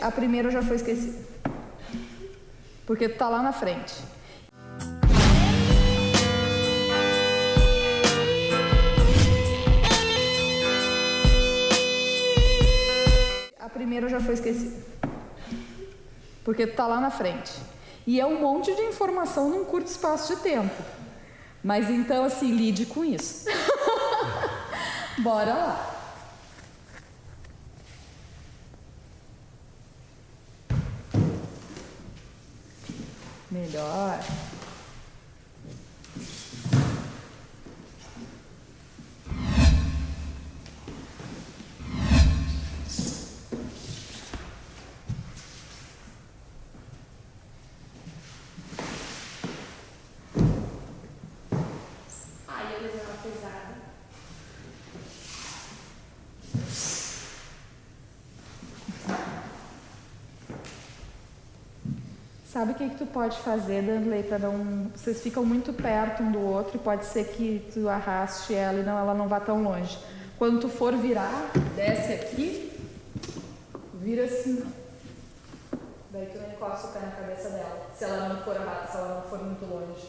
A primeira já foi esquecida. Porque tá lá na frente. A primeira já foi esquecida. Porque tá lá na frente. E é um monte de informação num curto espaço de tempo. Mas então, assim, lide com isso. Bora lá. Melhor. Ai, eu levei uma pesada. Sabe o que, que tu pode fazer, Danley, para não. Vocês ficam muito perto um do outro e pode ser que tu arraste ela e não, ela não vá tão longe. Quando tu for virar, desce aqui, vira assim. Daí tu encosta o pé na cabeça dela. Se ela não for se ela não for muito longe.